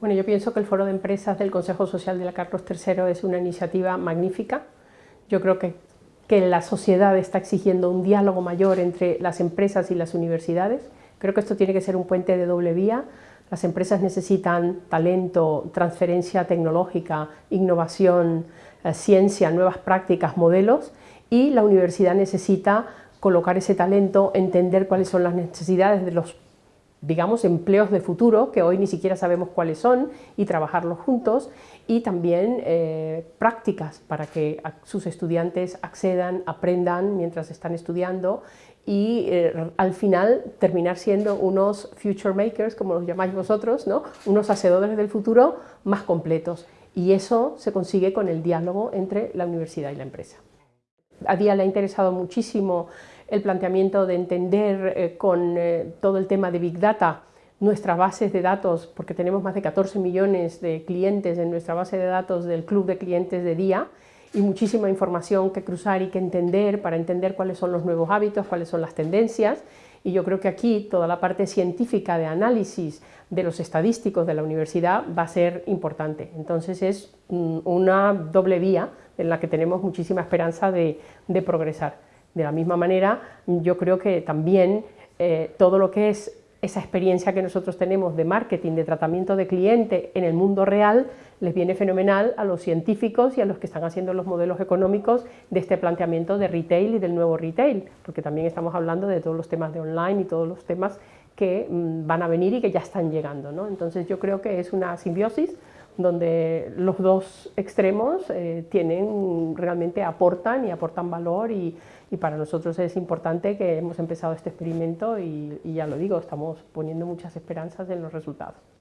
Bueno, yo pienso que el Foro de Empresas del Consejo Social de la Carlos III es una iniciativa magnífica. Yo creo que, que la sociedad está exigiendo un diálogo mayor entre las empresas y las universidades. Creo que esto tiene que ser un puente de doble vía. Las empresas necesitan talento, transferencia tecnológica, innovación, eh, ciencia, nuevas prácticas, modelos y la universidad necesita colocar ese talento, entender cuáles son las necesidades de los digamos, empleos de futuro, que hoy ni siquiera sabemos cuáles son, y trabajarlos juntos, y también eh, prácticas para que sus estudiantes accedan, aprendan mientras están estudiando, y eh, al final terminar siendo unos future makers, como los llamáis vosotros, ¿no? unos hacedores del futuro más completos. Y eso se consigue con el diálogo entre la universidad y la empresa. A Día le ha interesado muchísimo el planteamiento de entender eh, con eh, todo el tema de Big Data nuestras bases de datos, porque tenemos más de 14 millones de clientes en nuestra base de datos del club de clientes de día y muchísima información que cruzar y que entender para entender cuáles son los nuevos hábitos, cuáles son las tendencias y yo creo que aquí toda la parte científica de análisis de los estadísticos de la universidad va a ser importante. Entonces es mm, una doble vía en la que tenemos muchísima esperanza de progresar. De la misma manera, yo creo que también eh, todo lo que es esa experiencia que nosotros tenemos de marketing, de tratamiento de cliente en el mundo real, les viene fenomenal a los científicos y a los que están haciendo los modelos económicos de este planteamiento de retail y del nuevo retail, porque también estamos hablando de todos los temas de online y todos los temas que mm, van a venir y que ya están llegando. ¿no? Entonces yo creo que es una simbiosis donde los dos extremos eh, tienen, realmente aportan y aportan valor y, para nosotros es importante que hemos empezado este experimento y, y ya lo digo, estamos poniendo muchas esperanzas en los resultados.